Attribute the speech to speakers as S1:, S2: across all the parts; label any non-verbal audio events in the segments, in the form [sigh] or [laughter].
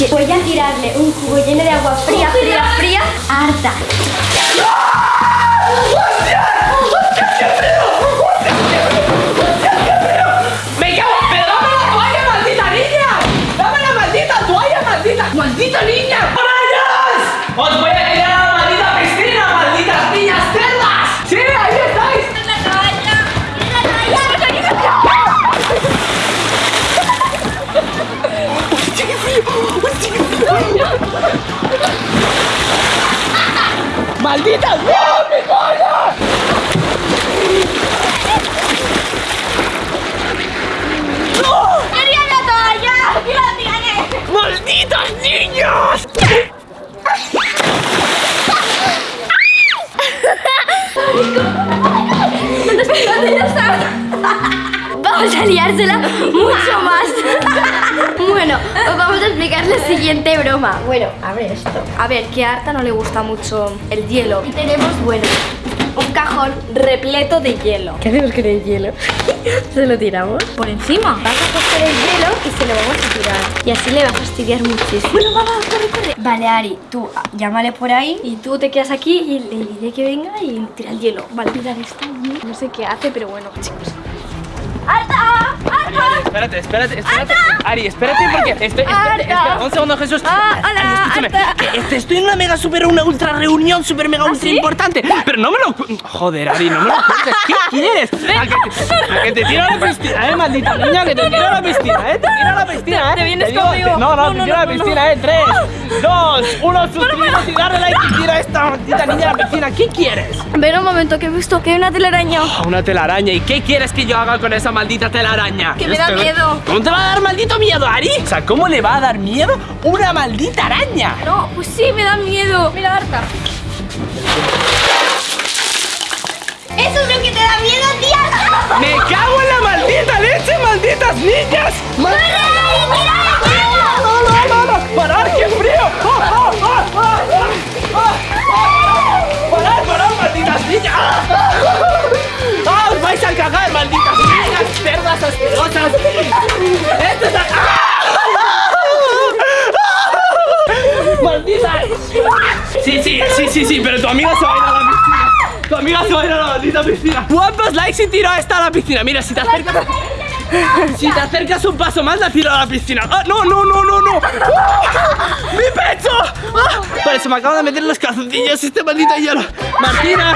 S1: que voy a tirarle un cubo lleno de agua fría, fría, fría a Arta.
S2: ¡Me [laughs]
S1: Vamos a liársela mucho más. [laughs] bueno, os vamos a explicar la siguiente broma. Bueno, abre esto. A ver, que a Arta no le gusta mucho el hielo. Y tenemos, bueno, un cajón repleto de hielo. ¿Qué hacemos con el hielo? [laughs] ¿Se lo tiramos?
S3: Por encima.
S1: Vas a coger el hielo y se lo vamos a tirar. Y así le va a fastidiar muchísimo. Bueno, vamos, corre, corre. Vale, Ari, tú ah, llámale por ahí y tú te quedas aquí y le diré que venga y tira el hielo. Vale, tirar esto. No sé qué hace, pero bueno, chicos. ¡Arta! ¡Arta!
S2: Espérate, espérate, espérate. Ari, espérate porque estoy. Espera,
S1: Arta.
S2: espera, un segundo, Jesús.
S1: Ah, hola,
S2: Ari, escúchame.
S1: Arta.
S2: que este- estoy en una mega super, una ultra reunión, super mega ultra
S1: sí?
S2: importante. Pero no me lo. Joder, Ari, no me lo cuentes. ¿Qué [laughs] quieres? A que, te, a que te tiro la piscina, eh, maldita niña, que te tiro la piscina, eh. Te tiro la piscina, eh.
S1: te vienes conmigo.
S2: no, no, te tiro a la piscina, eh. Tres, dos, uno, suscríbete y darle like y tira a esta maldita niña a la piscina. ¿Qué quieres?
S1: Ven un momento, que he visto que hay una telaraña.
S2: A Una telaraña. ¿Y qué quieres que yo haga con esa maldita telaraña?
S1: Que me da
S2: Este-
S1: miedo.
S2: ¿Cómo te va a dar maldito miedo, Ari? O sea, ¿cómo le va a dar miedo una maldita araña?
S1: No, pues sí, me da miedo. Mira, Arta. Eso es lo que te da miedo, tía.
S2: ¡Me cago en la maldita leche, malditas niñas! ¡Mal- Sí, sí, pero tu amiga se va a ir a la piscina. Tu amiga se va a ir a la maldita piscina. ¿Cuántos likes si tiro a esta a la piscina? Mira, si te acercas. Si te acercas un paso más, la tiro a la piscina. ¡Ah, no, no, no, no, no! ¡Ah! ¡Mi pecho! ¡Ah! Vale, se me acaban de meter los calzoncillos este maldito hielo. Martina,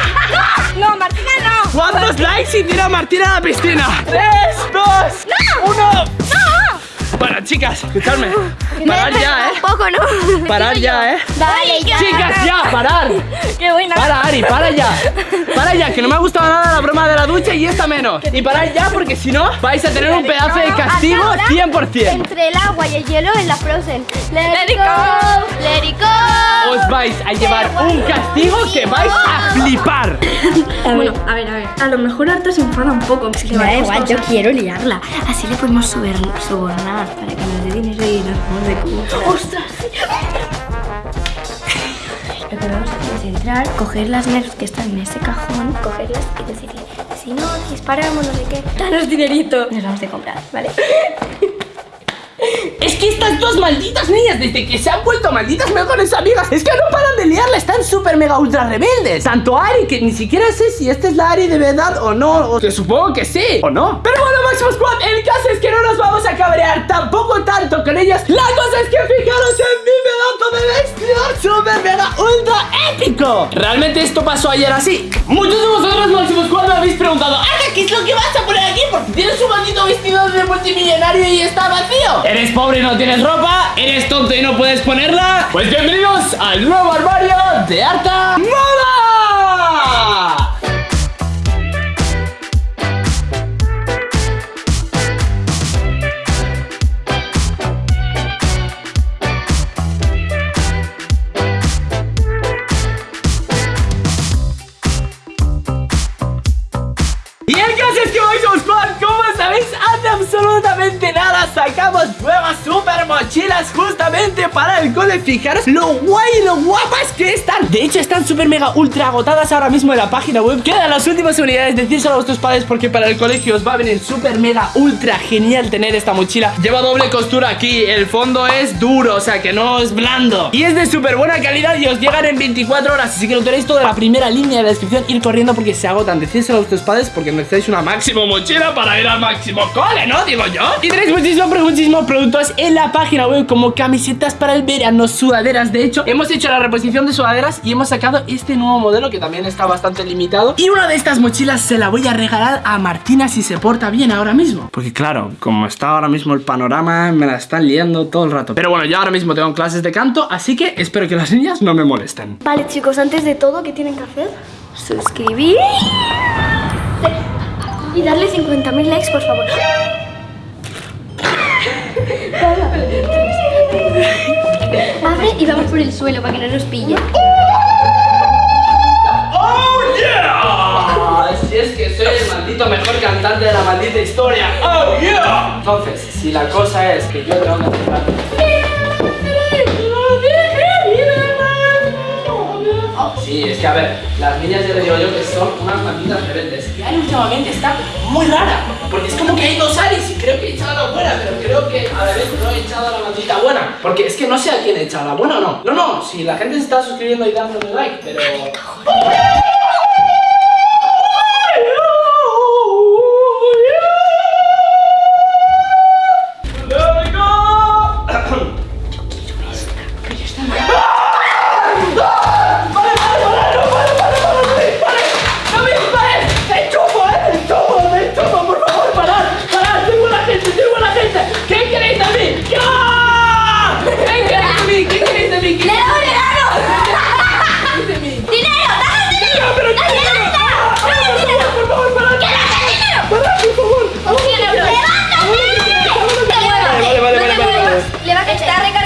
S1: No, Martina, no.
S2: ¿cuántos likes si tiro a Martina a la piscina? ¡Tres, dos, uno! Bueno, chicas, escuchadme. [laughs] Parar ya, ¿eh?
S1: Un poco, ¿no? [laughs]
S2: Parar ya, ¿eh?
S1: Ya.
S2: Chicas, ya, parar. [laughs]
S1: Qué buena.
S2: Para, Ari, para ya. Para ya, que no me ha gustado nada la broma de la ducha y esta menos. Y parad ya, porque si no, vais a tener un pedazo de castigo
S1: Ahora,
S2: 100%.
S1: Entre el agua y el hielo en la Frozen. Let, it go. Let it go.
S2: Os vais a llevar un castigo que vais a flipar.
S3: Bueno, a ver, a ver. A lo mejor Arta se enfada un poco. Si le
S1: Me da igual, yo quiero liarla. Así le podemos subir, sobornar para que nos dé dinero y nos vamos de culo.
S3: ¡Ostras!
S1: Lo que vamos a hacer es entrar, coger las nerfs que están en ese cajón, cogerlas y decirle, si no, disparamos, no sé qué, danos dinerito. Nos vamos de comprar, ¿vale? [laughs]
S2: Estas dos malditas niñas, desde que se han vuelto malditas mejores amigas, es que no paran de liarla, están súper mega ultra rebeldes. Tanto Ari, que ni siquiera sé si esta es la Ari de verdad o no, o que supongo que sí, o no. Pero bueno, Máximo Squad, el caso es que no nos vamos a cabrear tampoco tanto con ellas. La cosa es que fijaros en mi pedazo de vestidor súper mega ultra épico. Realmente esto pasó ayer así. Muchos de vosotros, Máximo Squad, me habéis preguntado, Ana, ¿qué es lo que vas a tienes un maldito vestido de multimillonario y está vacío. ¿Eres pobre y no tienes ropa? ¿Eres tonto y no puedes ponerla? Pues bienvenidos al nuevo armario de Arta Moda. Hoy somos Squad, como mochilas justamente para el cole. Fijaros lo guay y lo guapas que están. De hecho están súper mega ultra agotadas ahora mismo en la página web. Quedan las últimas unidades, decírselo a vuestros padres porque para el colegio os va a venir súper mega ultra genial tener esta mochila. Lleva doble costura aquí, el fondo es duro, o sea que no es blando. Y es de súper buena calidad y os llegan en 24 horas Así que lo tenéis todo en la primera línea de la descripción. Ir corriendo porque se agotan, decírselo a vuestros padres porque necesitáis una máximo mochila para ir al máximo cole, ¿no? Digo yo. Y tenéis muchísimos, muchísimos productos en la página web como camisetas para el verano, sudaderas. De hecho, hemos hecho la reposición de sudaderas y hemos sacado este nuevo modelo que también está bastante limitado. Y una de estas mochilas se la voy a regalar a Martina si se porta bien ahora mismo. Porque claro, como está ahora mismo el panorama, me la están liando todo el rato. Pero bueno, yo ahora mismo tengo clases de canto, así que espero que las niñas no me molesten.
S1: Vale, chicos, antes de todo, ¿qué tienen que hacer? Suscribir y darle 50.000 likes, por favor. Abre y vamos por el suelo para que no nos pille.
S2: ¡Oh, yeah! Si es que soy el maldito mejor cantante de la maldita historia ¡Oh, yeah! Entonces, si la cosa es que yo tengo que cantar Sí, es que a ver, las niñas ya les digo yo que son unas malditas rebeldes. Y Ari últimamente está muy rara, porque es como que hay dos Aris y creo que he echado la buena, pero creo que a ver, no he echado la maldita buena. Porque es que no sé a quién he echado, a la buena o no. No, no, si la gente se está suscribiendo y dándole like, pero...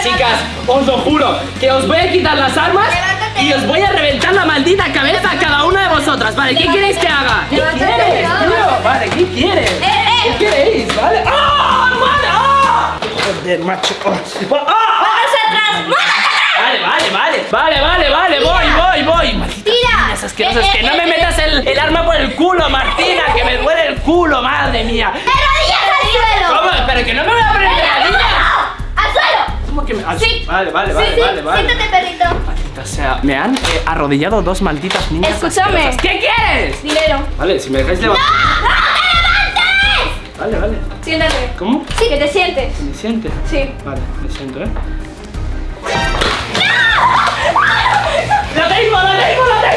S2: Chicas, os lo juro que os voy a quitar las armas y os voy a reventar la maldita cabeza a cada una de vosotras. Vale, ¿qué queréis que haga? ¿Qué quieres, tío? Vale, ¿qué quieres? ¿Qué queréis? Vale. ¡Ah! ¡Vale! ¡Ah! Joder, macho. ¡Ah! Vale, vale, vale. Vale, vale, vale. Voy, voy, voy. Malditas
S1: Tira.
S2: niñas asquerosas. Que no me metas el, el arma por el culo, Martina. Que me duele el culo, madre mía.
S1: ¡De rodillas al suelo!
S2: ¿Cómo? Pero que no me voy a poner Vale, vale, vale,
S1: sí, sí.
S2: vale, vale.
S1: Siéntate, perrito.
S2: Maldita sea, me han eh, arrodillado dos malditas niñas.
S3: Escúchame.
S2: asquerosas. ¿Qué quieres?
S3: Dinero.
S2: Vale, si me dejáis levantar.
S1: ¡No te levantes!
S2: Vale, vale.
S3: Siéntate.
S2: ¿Cómo?
S3: Sí. Que te sientes.
S2: ¿Me siente?
S3: Sí.
S2: Vale, me siento, ¿eh? ¡La tengo, la tengo, la tengo, la tengo!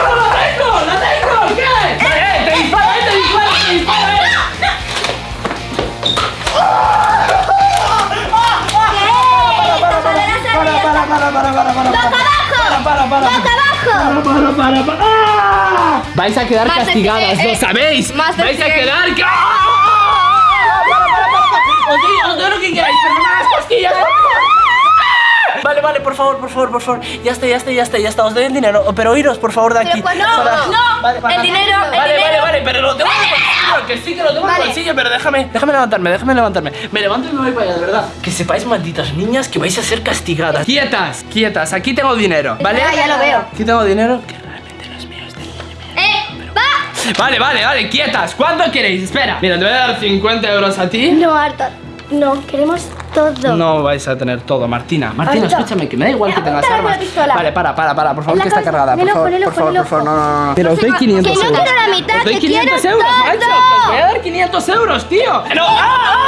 S1: Para,
S2: para, para. ¡Ah! Vais a quedar castigadas, lo
S3: eh.
S2: sabéis. Vais a quedar. ¡Ah! Para, para, para, para. Os doy, os doy lo que queráis, pero no me hagas cosquillas. [laughs] Vale, vale, por favor, por favor, por favor. Ya está, ya está, ya está, ya está. Os doy el dinero. Pero iros, por favor, de aquí.
S1: Pero, pues, no,
S2: Para-
S3: no.
S2: Vale, para-
S3: El dinero, el
S2: Vale, vale,
S3: dinero.
S2: vale, pero lo tengo en el bolsillo. Que sí, que lo tengo en el bolsillo, pero déjame, déjame levantarme, déjame levantarme. Me levanto y me voy para allá, de verdad. Que sepáis, malditas niñas, que vais a ser castigadas. Quietas, quietas. Aquí tengo dinero, ¿vale?
S1: Ya lo veo.
S2: Aquí tengo dinero Vale, vale, vale, quietas. ¿Cuánto queréis? Espera. Mira, te voy a dar 50 euros a ti.
S1: No, Arta. No, queremos todo.
S2: No vais a tener todo, Martina. Martina,
S1: Ahorita.
S2: escúchame, que me da igual que tengas armas.
S1: con la pistola.
S2: Vale, para, para, para, por favor,
S1: la
S2: que está cargada. Por favor, por favor, por favor, no, no, no. Pero os doy 500
S1: Que no
S2: euros.
S1: quiero la mitad,
S2: Os doy
S1: que
S2: 500
S1: quiero
S2: euros,
S1: todo.
S2: macho. Os voy a dar 500 euros, tío. No, ¡Ah, ah, ah!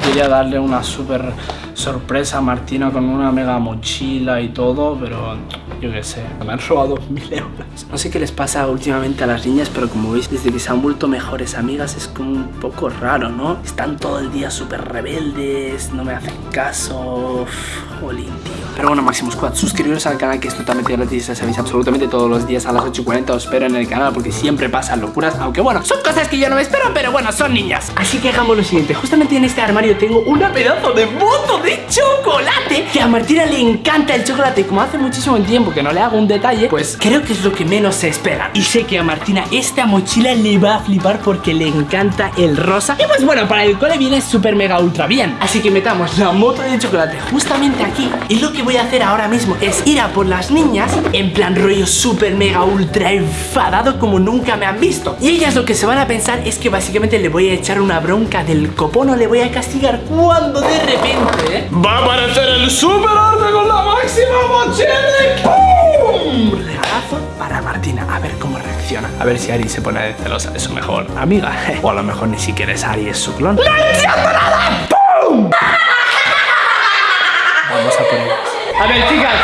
S2: Quería darle una súper sorpresa a Martina con una mega mochila y todo, pero yo qué sé, me han robado [laughs] mil euros. No sé qué les pasa últimamente a las niñas, pero como veis, desde que se han vuelto mejores amigas es como un poco raro, ¿no? Están todo el día súper rebeldes, no me hacen caso. Jolín, tío. Pero bueno, Máximo Squad, suscribiros al canal que es totalmente gratis, ya sabéis absolutamente todos los días a las 8.40 os espero en el canal porque siempre pasan locuras, aunque bueno, son cosas que yo no me espero, pero bueno, son niñas. Así que hagamos lo siguiente, justamente en este armario tengo una pedazo de moto de chocolate que a Martina le encanta el chocolate y como hace muchísimo tiempo que no le hago un detalle, pues creo que es lo que menos se espera. Y sé que a Martina esta mochila le va a flipar porque le encanta el rosa. Y pues bueno, para el cole viene súper mega ultra bien. Así que metamos la moto de chocolate justamente aquí. Y lo que voy a hacer ahora mismo es ir a por las niñas en plan rollo súper mega ultra enfadado como nunca me han visto. Y ellas lo que se van a pensar es que básicamente le voy a echar una bronca del copón o le voy a castigar cuando de repente ¿eh? va a aparecer el super arte con la máxima mochila. ¡Pum! Regalazo para Martina. A ver cómo reacciona. A ver si Ari se pone celosa de su mejor amiga. [laughs] O a lo mejor ni siquiera es Ari, es su clon. ¡No entiendo nada! ¡Pum! A ver, chicas.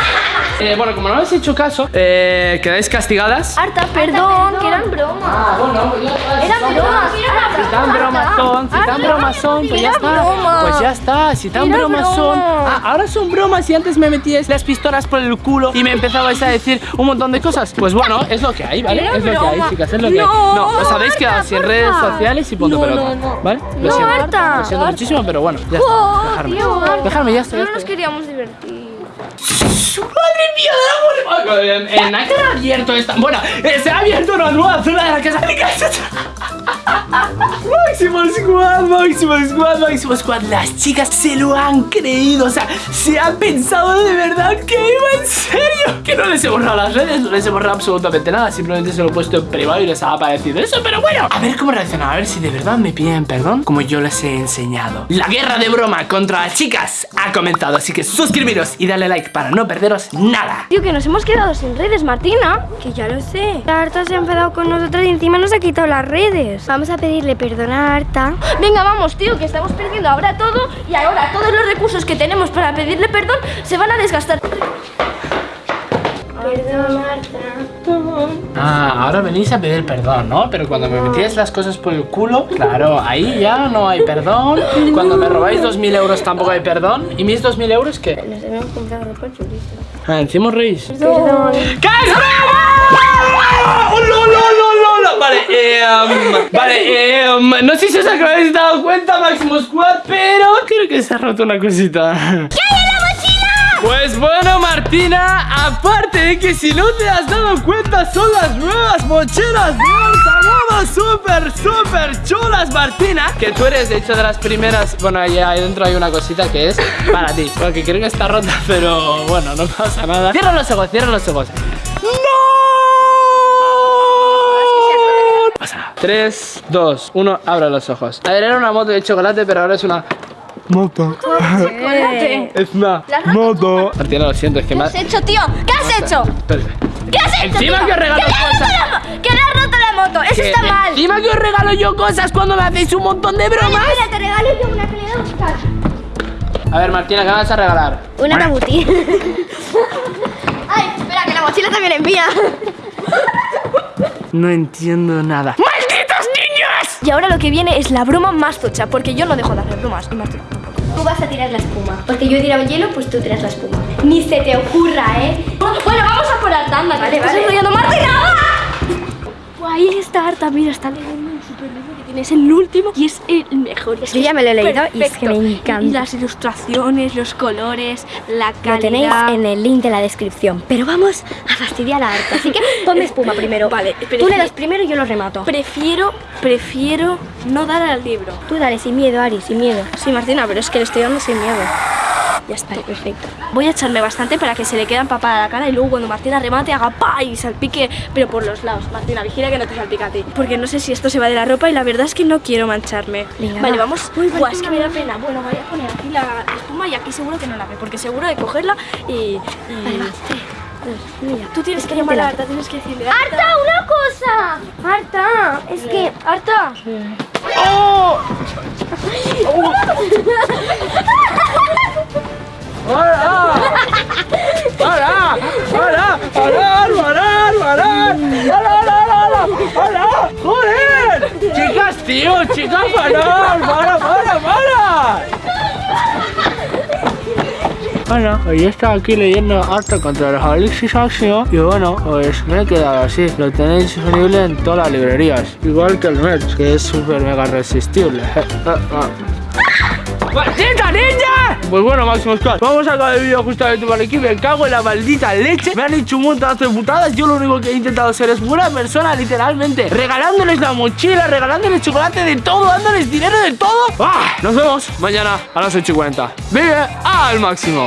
S2: eh, bueno, como no habéis hecho caso, eh, quedáis castigadas.
S1: Arta, perdón, que eran bromas.
S2: Ah, bueno, pues ya está.
S1: Eran bromas.
S2: Si tan bromas son, si tan bromas son, pues ya está. Pues ya está, si tan bromas son. Ah, ahora son bromas y antes me metíais las pistolas por el culo y me empezabais a decir un montón de cosas. Pues bueno, es lo que hay, ¿vale?
S1: Era
S2: es lo que hay, chicas, es lo que hay.
S1: No,
S2: No, os habéis quedado sin redes sociales y punto
S1: No,
S2: pelota.
S1: no, no.
S2: ¿Vale? Lo
S1: No,
S2: siento. Lo siento muchísimo, pero bueno, ya está. Dejarme. Ya está.
S3: No nos queríamos divertir.
S2: ¡Madre mía del amor! En, en ¿a qué ha abierto esta. Bueno, eh, se ha abierto una nueva zona de la casa. ¡Mi casa! Máximo Squad, Máximo Squad, Máximo Squad. Las chicas se lo han creído. O sea, se han pensado de verdad que iba en serio. Que no les he borrado las redes, no les he borrado absolutamente nada. Simplemente se lo he puesto en privado y les ha aparecido eso. Pero bueno, a ver cómo reaccionan. A ver si de verdad me piden perdón, como yo les he enseñado. La guerra de broma contra las chicas ha comenzado. Así que suscribiros y dale like para no perderos nada.
S1: Tío, que nos hemos quedado sin redes, Martina. Que ya lo sé. La Arta se ha enfadado con nosotros y encima nos ha quitado las redes. Vamos a pedirle perdón a Arta. Venga, vamos, tío, que estamos perdiendo ahora todo y ahora todos los recursos que tenemos para pedirle perdón se van a desgastar. Perdón, Arta.
S2: Ah, ahora venís a pedir perdón, ¿no? Pero cuando me metíais las cosas por el culo, claro, ahí ya no hay perdón. Cuando me robáis 2.000 euros tampoco hay perdón. ¿Y mis 2.000 euros qué?
S1: Nos hemos comprado ropa chulista.
S2: Ah, encima reís.
S1: Perdón.
S2: ¡Que es broma! ¡Oh, no, no, no, no, no! Vale, eh, um, vale, eh, um, no sé si os habéis dado cuenta, Máximo Squad, pero creo que se ha roto una cosita. ¿Qué hay en la mochila? Pues bueno, Martina, aparte de que si no te has dado cuenta, son las nuevas mochilas de súper, súper chulas, Martina. Que tú eres, de hecho, de las primeras. Bueno, ahí, ahí dentro hay una cosita que es para ti. Porque creo que está rota, pero bueno, no pasa nada. Cierra los ojos, cierra los ojos. 3, 2, 1, abra los ojos. A ver, era una moto de chocolate, pero ahora es una. Moto.
S1: Chocolate. [laughs]
S2: Es una moto. Martina, lo siento, es que
S1: ¿Qué has hecho, tío? ¿Qué has hecho? ¿Qué has hecho?
S2: Encima
S1: tío?
S2: que os regalo cosas.
S1: ¡Que le has roto la moto! ¡Eso está mal!
S2: Encima que os regalo yo cosas cuando me hacéis un montón de bromas.
S1: Mira, te regalo yo una que le he de buscar.
S2: A ver, Martina, ¿qué me vas a regalar?
S1: Una tabuti. [laughs] Ay, espera, que la mochila también es mía.
S2: No entiendo nada.
S1: Y ahora lo que viene es la broma más tocha, porque yo no dejo de hacer bromas. Y Martín tampoco. Tú vas a tirar la espuma. Porque yo he tirado hielo, pues tú tiras la espuma. Ni se te ocurra, ¿eh? Bueno, vamos a por Arta, anda. Vale, vale. enrollando Martina. Ahí está Arta, mira, está leyendo tienes el último y es el mejor. Es
S3: Yo ya me lo he leído y es que me encanta.
S1: Y las ilustraciones, los colores, la calidad.
S3: Lo tenéis en el link de la descripción. Pero vamos a fastidiar a Arta. Así que [laughs] ponme espuma primero.
S1: Vale,
S3: Tú
S1: es
S3: le das primero y yo lo remato.
S1: Prefiero, prefiero no dar al libro.
S3: Tú dale, sin miedo, Ari, sin miedo.
S1: Sí, Martina, pero es que le estoy dando sin miedo.
S3: Ya está, perfecto.
S1: Voy a echarme bastante para que se le quede empapada la cara y luego cuando Martina remate haga pa y salpique, pero por los lados. Martina, vigila que no te salpique a ti. Porque no sé si esto se va de la ropa y la verdad es que no quiero mancharme.
S3: Venga,
S1: vale,
S3: va.
S1: vamos.
S3: Uy,
S1: Buah, es que me da pena. Bueno, voy a poner aquí la espuma y aquí seguro que no la ve, porque seguro de cogerla y. y-
S3: Vale, va. Mira.
S1: Tú tienes
S3: Es
S1: que
S3: que
S1: llamar a Arta, tienes que decirle.
S3: ¡Arta, una cosa! ¡Arta! Es que...
S1: ¡Arta!
S2: ¡Oh! ¡Chicas, tío! ¡Chicas, para! ¡Para, para, para! Bueno, hoy he estado aquí leyendo harto contra los Alexis Máximo y bueno, pues me he quedado así. Lo tenéis disponible en todas las librerías. Igual que el merch, que es súper mega resistible. [laughs] ¡Maldita niña! Pues bueno, Máximo Squad, vamos a acabar el vídeo justamente por aquí. Me cago en la maldita leche. Me han hecho un montón de putadas. Yo lo único que he intentado ser es buena persona, literalmente. Regalándoles la mochila, regalándoles chocolate de todo, dándoles dinero de todo. ¡Ah! Nos vemos mañana a las 8 y 40. Vive al máximo.